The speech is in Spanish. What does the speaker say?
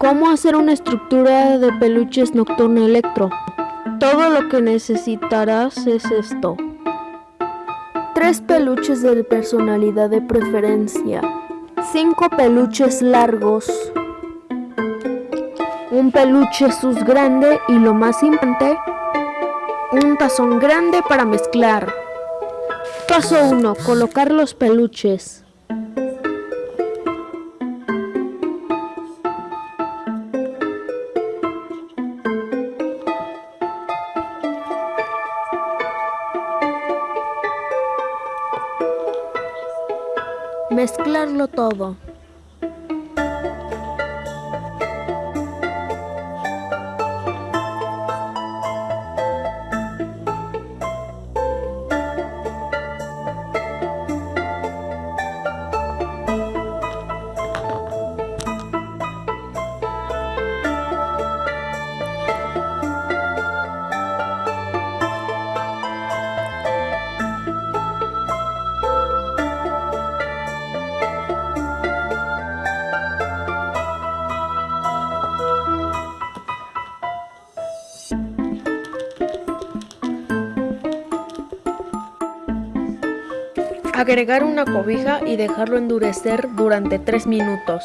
¿Cómo hacer una estructura de peluches Nocturno Electro? Todo lo que necesitarás es esto. Tres peluches de personalidad de preferencia. Cinco peluches largos. Un peluche sus grande y lo más importante, un tazón grande para mezclar. Paso 1. Colocar los peluches. Mezclarlo todo. Agregar una cobija y dejarlo endurecer durante 3 minutos.